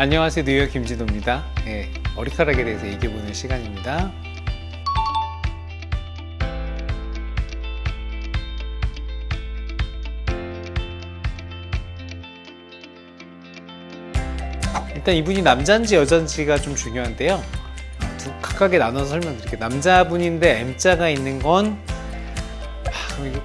안녕하세요. 뉴욕 김진호입니다. 예, 머리카락에 대해서 얘기해보는 시간입니다. 일단 이분이 남자인지 여자인지가 좀 중요한데요. 어, 두 각각에 나눠서 설명드릴게요. 남자분인데 M자가 있는 건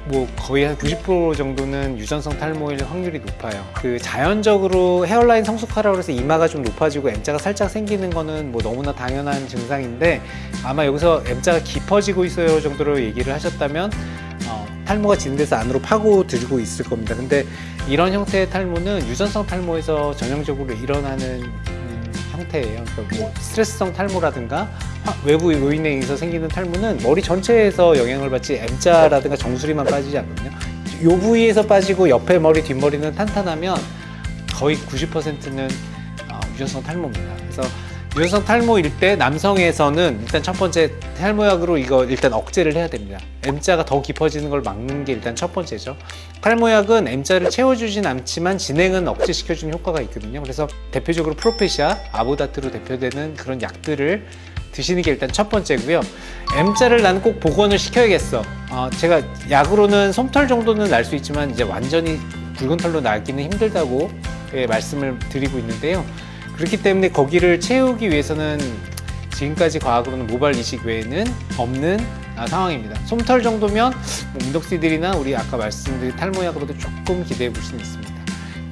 뭐 거의 한 90% 정도는 유전성 탈모일 확률이 높아요. 그 자연적으로 헤어라인 성숙하라고 해서 이마가 좀 높아지고 M자가 살짝 생기는 거는 뭐 너무나 당연한 증상인데 아마 여기서 M자가 깊어지고 있어요 정도로 얘기를 하셨다면 어, 탈모가 진행돼서 안으로 파고 들고 있을 겁니다. 근데 이런 형태의 탈모는 유전성 탈모에서 전형적으로 일어나는 음, 형태예요. 그러니까 뭐 스트레스성 탈모라든가 화- 외부 요인에 의해서 생기는 탈모는 머리 전체에서 영향을 받지 M자라든가 정수리만 빠지지 않거든요. 요 부위에서 빠지고 옆에 머리, 뒷머리는 탄탄하면 거의 90%는 어, 유전성 탈모입니다. 그래서 유전성 탈모일 때 남성에서는 일단 첫 번째 탈모약으로 이거 일단 억제를 해야 됩니다. M자가 더 깊어지는 걸 막는 게 일단 첫 번째죠. 탈모약은 M자를 채워주진 않지만 진행은 억제시켜주는 효과가 있거든요. 그래서 대표적으로 프로페시아, 아보다트로 대표되는 그런 약들을 드시는 게 일단 첫 번째고요. M자를 나는 꼭 복원을 시켜야겠어. 어, 제가 약으로는 솜털 정도는 날 수 있지만 이제 완전히 붉은 털로 나기는 힘들다고 예, 말씀을 드리고 있는데요. 그렇기 때문에 거기를 채우기 위해서는 지금까지 과학으로는 모발 이식 외에는 없는 아, 상황입니다. 솜털 정도면 뭐 민독시들이나 우리 아까 말씀드린 탈모약으로도 조금 기대해 볼 수는 있습니다.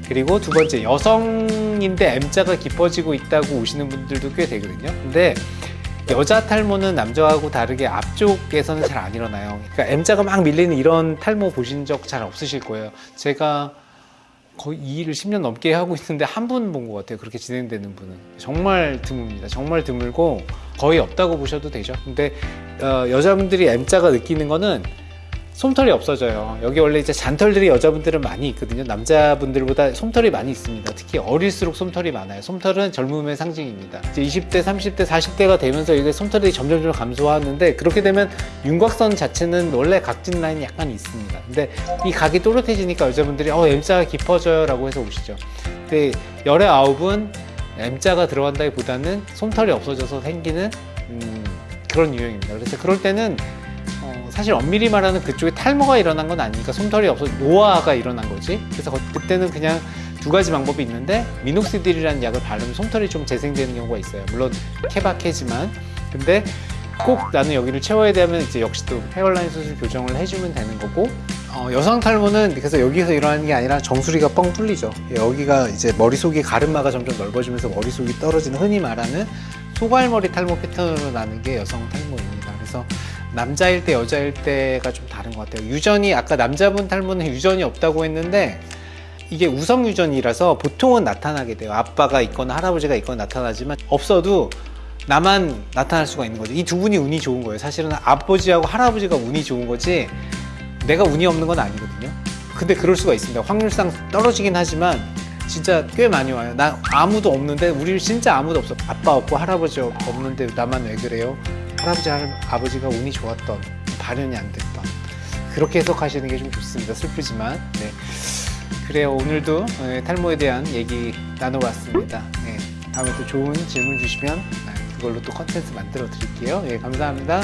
그리고 두 번째 여성인데 M자가 깊어지고 있다고 오시는 분들도 꽤 되거든요. 근데 여자 탈모는 남자하고 다르게 앞쪽에서는 잘 안 일어나요. 그러니까 M자가 막 밀리는 이런 탈모 보신 적 잘 없으실 거예요. 제가 거의 이 일을 10년 넘게 하고 있는데 한 분 본 것 같아요. 그렇게 진행되는 분은. 정말 드뭅니다. 정말 드물고 거의 없다고 보셔도 되죠. 근데 어, 여자분들이 M자가 느끼는 거는 솜털이 없어져요. 여기 원래 이제 잔털들이 여자분들은 많이 있거든요. 남자분들보다 솜털이 많이 있습니다. 특히 어릴수록 솜털이 많아요. 솜털은 젊음의 상징입니다. 이제 20대, 30대, 40대가 되면서 이게 솜털이 점점점 감소하는데 그렇게 되면 윤곽선 자체는 원래 각진 라인이 약간 있습니다. 근데 이 각이 또렷해지니까 여자분들이 어 M자가 깊어져요 라고 해서 오시죠. 근데 열의 아홉은 M자가 들어간다기보다는 솜털이 없어져서 생기는 음, 그런 유형입니다. 그래서 그럴 때는 어, 사실 엄밀히 말하는 그쪽에 탈모가 일어난 건 아니니까 솜털이 없어 노화가 일어난 거지. 그래서 거- 그때는 그냥 두 가지 방법이 있는데 미녹시딜이라는 약을 바르면 솜털이 좀 재생되는 경우가 있어요. 물론 케바케지만 근데 꼭 나는 여기를 채워야 되면 이제 역시 또 헤어라인 수술 교정을 해주면 되는 거고 어, 여성 탈모는 그래서 여기서 일어나는 게 아니라 정수리가 뻥 뚫리죠. 여기가 이제 머릿속이 가르마가 점점 넓어지면서 머릿속이 떨어지는 흔히 말하는 소갈머리 탈모 패턴으로 나는 게 여성 탈모입니다. 그래서 남자일 때 여자일 때가 좀 다른 것 같아요. 유전이 아까 남자분 탈모는 유전이 없다고 했는데 이게 우성 유전이라서 보통은 나타나게 돼요. 아빠가 있거나 할아버지가 있거나 나타나지만 없어도 나만 나타날 수가 있는 거죠. 이 두 분이 운이 좋은 거예요. 사실은 아버지하고 할아버지가 운이 좋은 거지 내가 운이 없는 건 아니거든요. 근데 그럴 수가 있습니다. 확률상 떨어지긴 하지만 진짜 꽤 많이 와요. 나 아무도 없는데 우리 진짜 아무도 없어. 아빠 없고 할아버지 없는데 나만 왜 그래요? 할아버지 할 아버지가 운이 좋았던 발현이 안 됐던 그렇게 해석하시는 게 좀 좋습니다. 슬프지만 네. 그래요. 오늘도 예, 탈모에 대한 얘기 나눠봤습니다. 네. 다음에 또 좋은 질문 주시면 네, 그걸로 또 컨텐츠 만들어 드릴게요. 예, 감사합니다.